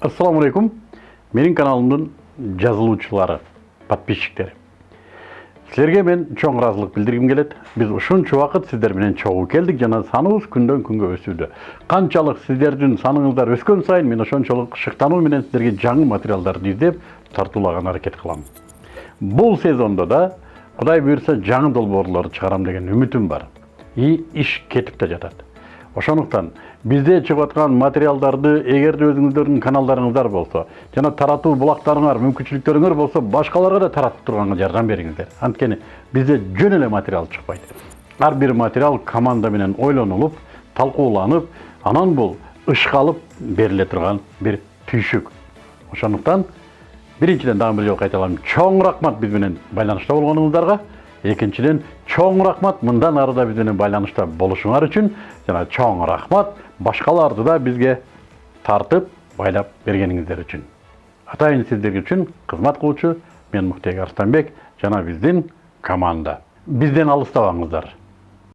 Ассаламу алейкум. Менің каналымдың жазылуучылары, подписчиктері. Сіздерге мен чоң разылық білдіргім келеді. Біз ушунча уақыт сіздер менен чогуу келдік жана саныбыз күндөн күнгө өсүүдө. Канчалык сіздердің саныңыздар өскөн сайын мен ошончолук шыктануу менен сіздерге жаңы материалдарды издеп тартуулаган аракет кылам. Бул сезондо да Кудай буйрса жаңы долбоорлорду чыгарам деген үмүтүм бар. И иш кетип да жатат. Ошондуктан бизде чыгып аткан материалдарды эгерде өзүңүздөрдүн каналдарыңыздар болсо жана таратуу булактарыңар мүмкүнчүлүктөрүңөр болсо башкаларга да таратып турганга жардам бериңиздер. Анткени бизде жөн эле материал чыкпайт. Ар бир материал команда менен ойлонулуп талкууланып анан бул ышкалып бериле турган бир түйшүк. Ошондуктан биринчиден дагы бир жолу кайталайм чоң рахмат биз менен байланышта болгонуңуздарга. Экинчиден чоң рахмат мындан ары да байланышта болушуңар үчүн жана чоң рахмат башкаларды да бизге тартып байлап бергениңиздер үчүн атайын сиздер үчүн кызмат кылуучу мен муктек арстанбек жана биздин команда. Бизден алыстабаңыздар